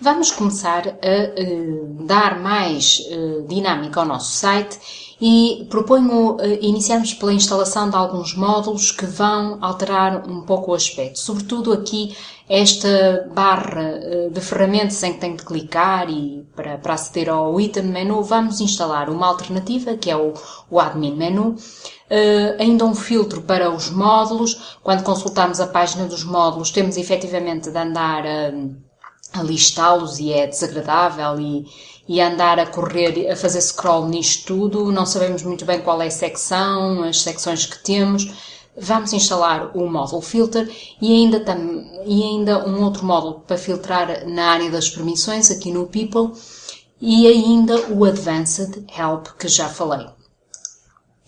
Vamos começar a uh, dar mais uh, dinâmica ao nosso site e proponho uh, iniciarmos pela instalação de alguns módulos que vão alterar um pouco o aspecto. Sobretudo aqui esta barra de ferramentas em que tenho de clicar e para, para aceder ao item menu vamos instalar uma alternativa que é o, o admin menu. ainda um filtro para os módulos. Quando consultarmos a página dos módulos temos efetivamente de andar listá-los e é desagradável e, e andar a correr, a fazer scroll nisto tudo, não sabemos muito bem qual é a secção, as secções que temos. Vamos instalar o módulo filter e ainda, tam, e ainda um outro módulo para filtrar na área das permissões, aqui no people, e ainda o Advanced Help que já falei.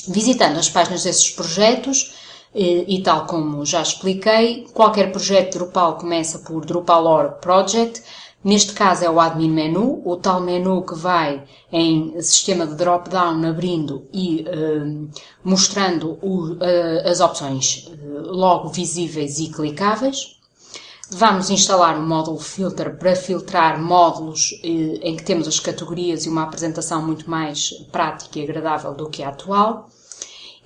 Visitando as páginas desses projetos, e tal como já expliquei, qualquer projeto Drupal começa por Drupal Project. Neste caso é o Admin Menu, o tal menu que vai em sistema de drop-down abrindo e uh, mostrando o, uh, as opções uh, logo visíveis e clicáveis. Vamos instalar um módulo filter para filtrar módulos em que temos as categorias e uma apresentação muito mais prática e agradável do que a atual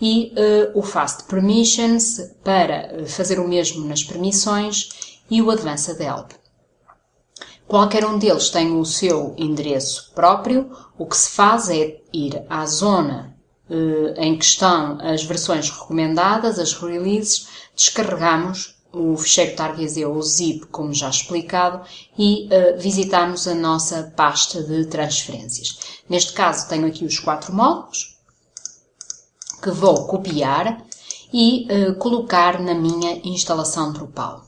e uh, o Fast Permissions para eh, fazer o mesmo nas permissões e o Advanced Help. Qualquer um deles tem o seu endereço próprio. O que se faz é ir à zona uh, em que estão as versões recomendadas, as releases, descarregamos o ficheiro target ou zip, como já explicado, e uh, visitamos a nossa pasta de transferências. Neste caso tenho aqui os quatro módulos, que vou copiar e uh, colocar na minha instalação Drupal.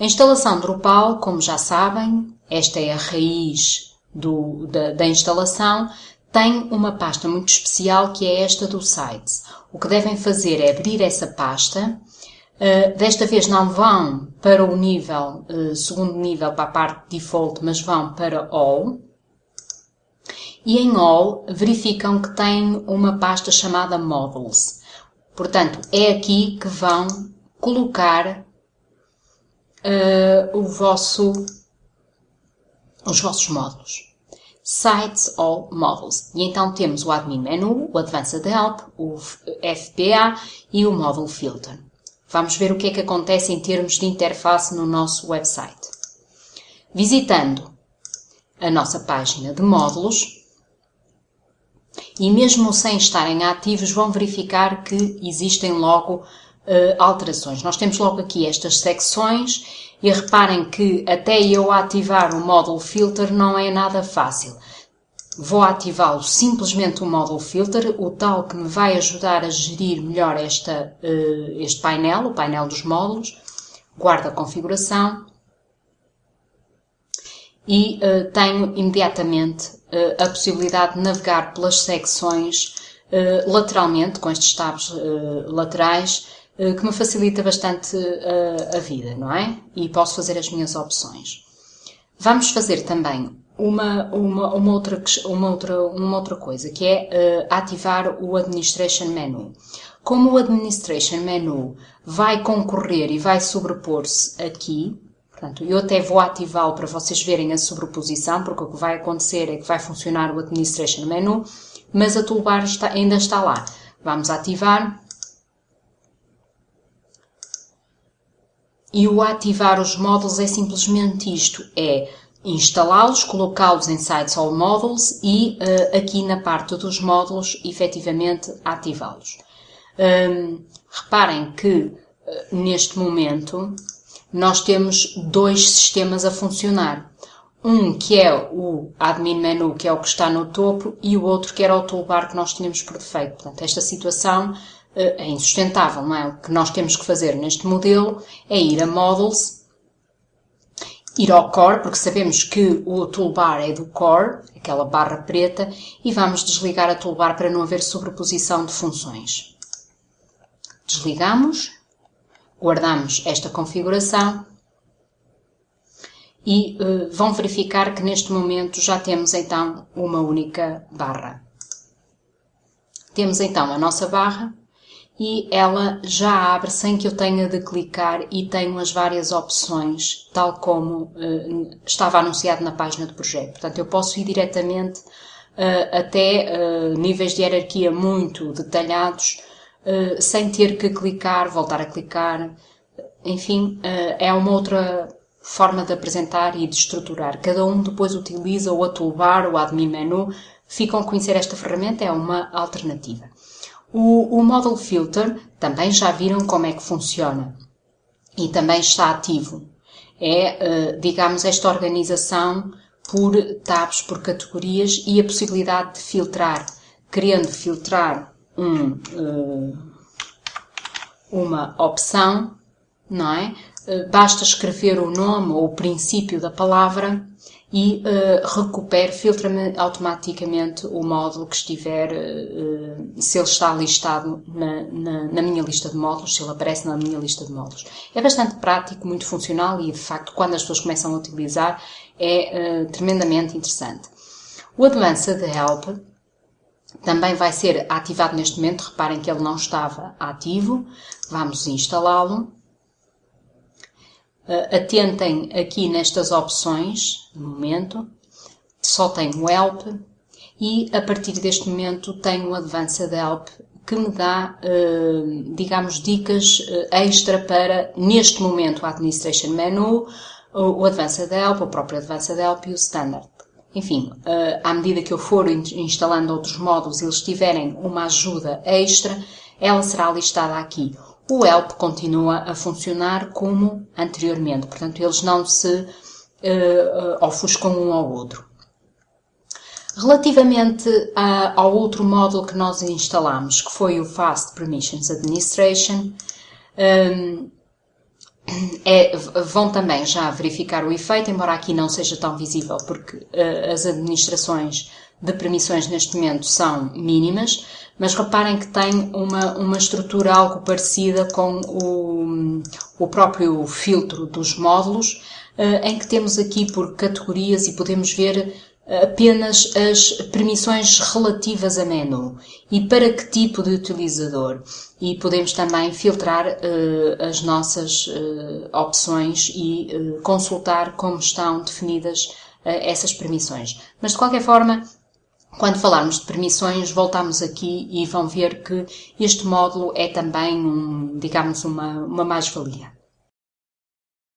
A instalação Drupal, como já sabem, esta é a raiz do, da, da instalação, tem uma pasta muito especial que é esta do Sites. O que devem fazer é abrir essa pasta. Uh, desta vez não vão para o nível, uh, segundo nível, para a parte default, mas vão para All e em All verificam que tem uma pasta chamada Models. Portanto, é aqui que vão colocar uh, o vosso, os vossos módulos. Sites All Models. E então temos o Admin Menu, o Advanced Help, o FBA e o Model Filter. Vamos ver o que é que acontece em termos de interface no nosso website. Visitando a nossa página de módulos, e mesmo sem estarem ativos vão verificar que existem logo uh, alterações. Nós temos logo aqui estas secções e reparem que até eu ativar o módulo filter não é nada fácil. Vou ativá-lo simplesmente o módulo filter, o tal que me vai ajudar a gerir melhor esta, uh, este painel, o painel dos módulos. Guarda a configuração e uh, tenho imediatamente uh, a possibilidade de navegar pelas secções uh, lateralmente, com estes tabs laterais, que me facilita bastante a vida, não é? E posso fazer as minhas opções. Vamos fazer também uma, uma, uma, outra, uma, outra, uma outra coisa, que é ativar o Administration Menu. Como o Administration Menu vai concorrer e vai sobrepor-se aqui, Portanto, eu até vou ativá-lo para vocês verem a sobreposição, porque o que vai acontecer é que vai funcionar o Administration Menu, mas a toolbar está, ainda está lá. Vamos ativar. E o ativar os módulos é simplesmente isto, é instalá-los, colocá-los em Sites All Models e uh, aqui na parte dos módulos, efetivamente, ativá-los. Um, reparem que uh, neste momento nós temos dois sistemas a funcionar. Um que é o admin menu, que é o que está no topo, e o outro que era o toolbar que nós tínhamos por defeito. Portanto, esta situação eh, é insustentável, não é? O que nós temos que fazer neste modelo é ir a Models, ir ao Core, porque sabemos que o toolbar é do Core, aquela barra preta, e vamos desligar a toolbar para não haver sobreposição de funções. Desligamos Guardamos esta configuração e uh, vão verificar que neste momento já temos então uma única barra. Temos então a nossa barra e ela já abre sem que eu tenha de clicar e tenho as várias opções, tal como uh, estava anunciado na página do projeto. Portanto, eu posso ir diretamente uh, até níveis de hierarquia muito detalhados, sem ter que clicar, voltar a clicar. Enfim, é uma outra forma de apresentar e de estruturar. Cada um depois utiliza o a toolbar, o admin menu. Ficam a conhecer esta ferramenta, é uma alternativa. O, o Model Filter também já viram como é que funciona e também está ativo. É, uh, digamos, esta organização por tabs, por categorias e a possibilidade de filtrar, querendo filtrar um, uh, uma opção, não é? Uh, basta escrever o nome ou o princípio da palavra e uh, recupere, filtra-me automaticamente o módulo que estiver, uh, se ele está listado na, na, na, minha lista de módulos, se ele aparece na minha lista de módulos. É bastante prático, muito funcional e, de facto, quando as pessoas começam a utilizar, é uh, tremendamente interessante. O Advanced Help também vai ser ativado neste momento. Reparem que ele não estava ativo. Vamos instalá-lo. Uh, atentem aqui nestas opções, no momento, só tenho o Help e a partir deste momento tenho o Advanced Help que me dá, uh, digamos, dicas uh, extra para, neste momento, o Administration Menu, o Advanced Help, o próprio Advanced Help e o Standard. Enfim, à medida que eu for instalando outros módulos e eles tiverem uma ajuda extra, ela será listada aqui o help continua a funcionar como anteriormente, portanto, eles não se uh, ofuscam um ao outro. Relativamente a, ao outro módulo que nós instalamos, que foi o Fast Permissions Administration, um, é, vão também já verificar o efeito, embora aqui não seja tão visível, porque uh, as administrações de permissões neste momento são mínimas, mas reparem que tem uma, uma estrutura algo parecida com o, o próprio filtro dos módulos, eh, em que temos aqui por categorias e podemos ver apenas as permissões relativas a menu e para que tipo de utilizador. E podemos também filtrar uh, as nossas uh, opções e uh, consultar como estão definidas essas permissões. Mas de qualquer forma, quando falarmos de permissões, voltamos aqui e vão ver que este módulo é também, um, digamos, uma, uma mais-valia.